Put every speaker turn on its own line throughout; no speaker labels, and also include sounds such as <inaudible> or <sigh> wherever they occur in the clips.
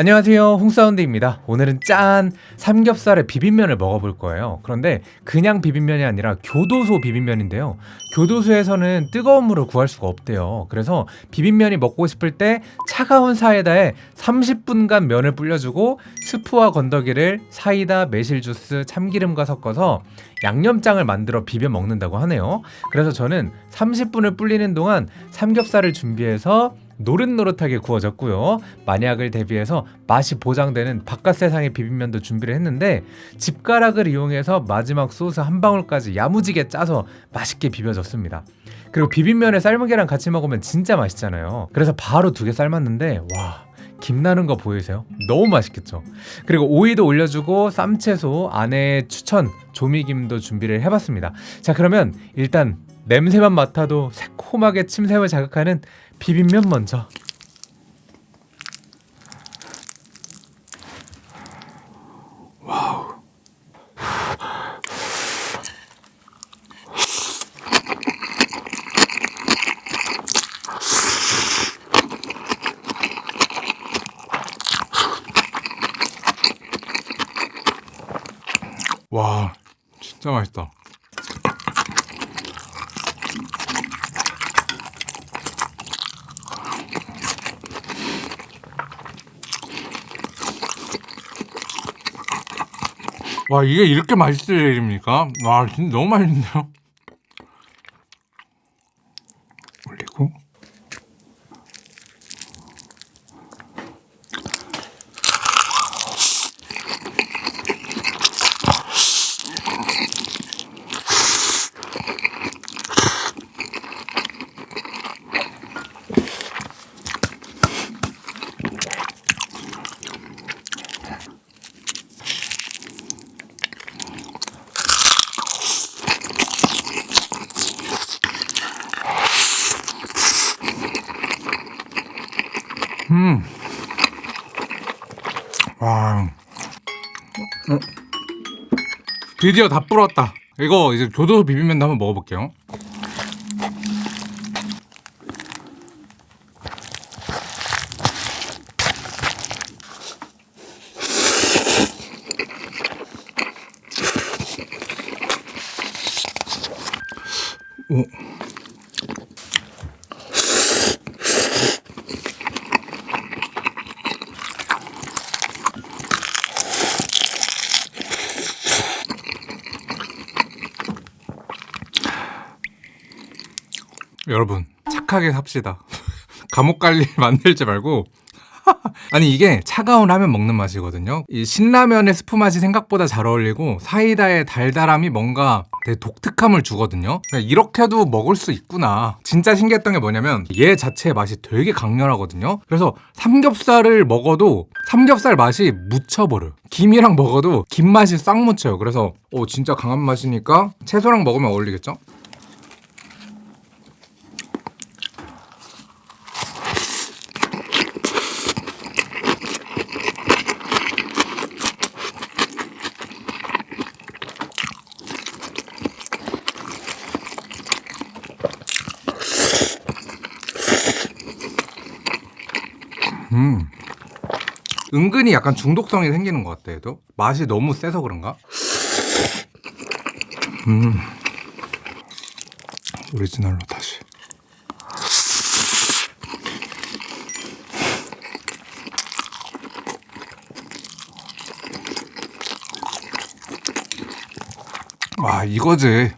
안녕하세요. 홍사운드입니다. 오늘은 짠 삼겹살에 비빔면을 먹어볼 거예요. 그런데 그냥 비빔면이 아니라 교도소 비빔면인데요. 교도소에서는 뜨거운 물을 구할 수가 없대요. 그래서 비빔면이 먹고 싶을 때 차가운 사이다에 30분간 면을 불려주고 스프와 건더기를 사이다, 매실주스, 참기름과 섞어서 양념장을 만들어 비벼 먹는다고 하네요. 그래서 저는 30분을 불리는 동안 삼겹살을 준비해서 노릇노릇하게 구워졌고요 만약을 대비해서 맛이 보장되는 바깥 세상의 비빔면도 준비를 했는데 집가락을 이용해서 마지막 소스 한 방울까지 야무지게 짜서 맛있게 비벼졌습니다 그리고 비빔면에 삶은 계란 같이 먹으면 진짜 맛있잖아요 그래서 바로 두 개 삶았는데 와 김나는 거 보이세요? 너무 맛있겠죠? 그리고 오이도 올려주고 쌈채소, 안에 추천, 조미김도 준비를 해봤습니다 자 그러면 일단 냄새만 맡아도 새콤하게 침샘을 자극하는 비빔면 먼저.
와 진짜 맛있다 와 이게 이렇게 맛있을 일입니까? 와 진짜 너무 맛있는데요? 올리고 음. 와. 어. 드디어 다 불었다. 이거 이제 교도소 비빔면도 한번 먹어볼게요. 오. 여러분 착하게 삽시다. <laughs> 감옥 갈 일 만들지 말고. <laughs> 아니 이게 차가운 라면 먹는 맛이거든요. 이 신라면의 스프 맛이 생각보다 잘 어울리고 사이다의 달달함이 뭔가 되게 독특함을 주거든요. 이렇게도 먹을 수 있구나. 진짜 신기했던 게 뭐냐면 얘 자체의 맛이 되게 강렬하거든요. 그래서 삼겹살을 먹어도 삼겹살 맛이 묻혀버려 김이랑 먹어도 김 맛이 싹 묻혀요. 그래서 오 진짜 강한 맛이니까 채소랑 먹으면 어울리겠죠? 은근히 약간 중독성이 생기는 것 같아 도 맛이 너무 세서 그런가? 음. 오리지널로 다시 와 이거지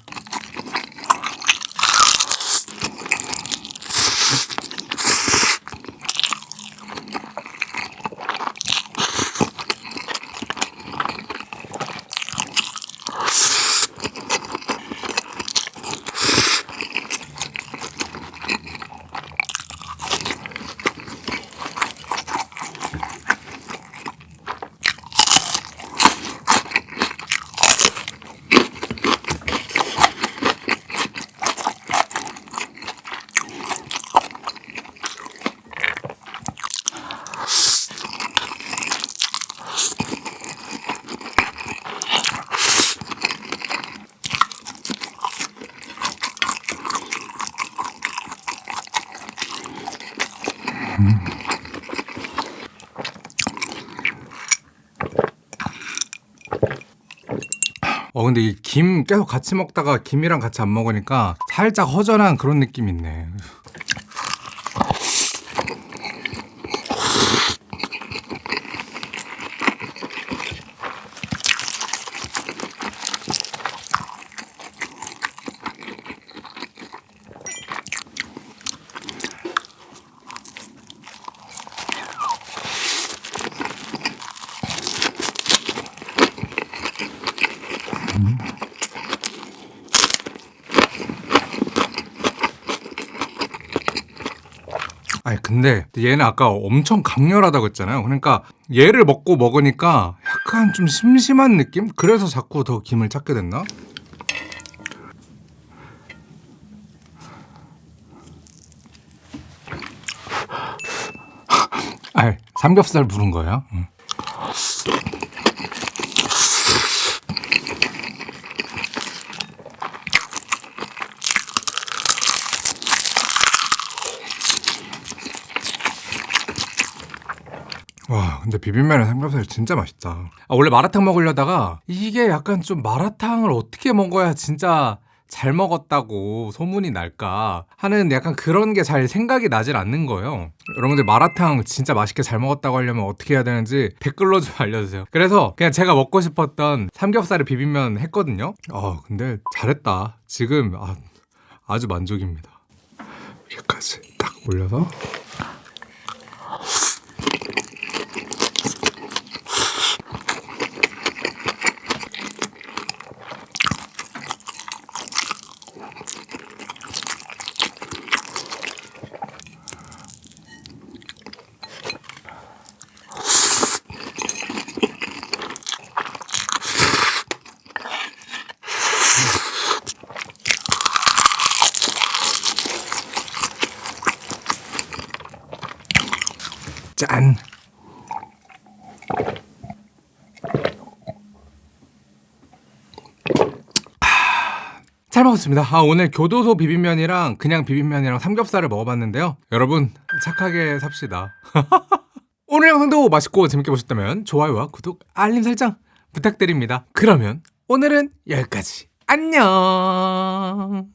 근데 이 김 계속 같이 먹다가 김이랑 같이 안 먹으니까 살짝 허전한 그런 느낌이 있네. 아니 근데 얘는 아까 엄청 강렬하다고 했잖아요. 그러니까 얘를 먹고 먹으니까 약간 좀 심심한 느낌? 그래서 자꾸 더 김을 찾게 됐나? 아, 삼겹살 부른 거예요? 응. 와 근데 비빔면에 삼겹살 진짜 맛있다. 아, 원래 마라탕 먹으려다가 이게 약간 좀 마라탕을 어떻게 먹어야 진짜 잘 먹었다고 소문이 날까 하는 약간 그런 게 잘 생각이 나질 않는 거예요. 여러분들 마라탕 진짜 맛있게 잘 먹었다고 하려면 어떻게 해야 되는지 댓글로 좀 <laughs> 알려주세요. 그래서 그냥 제가 먹고 싶었던 삼겹살에 비빔면 했거든요. 아 근데 잘했다. 지금 아, 아주 만족입니다. 여기까지 딱 올려서 짠. 아, 잘 먹었습니다. 아, 오늘 교도소 비빔면이랑 그냥 비빔면이랑 삼겹살을 먹어봤는데요. 여러분 착하게 삽시다. <laughs> 오늘 영상도 맛있고 재밌게 보셨다면 좋아요와 구독, 알림 설정 부탁드립니다. 그러면 오늘은 여기까지. 안녕.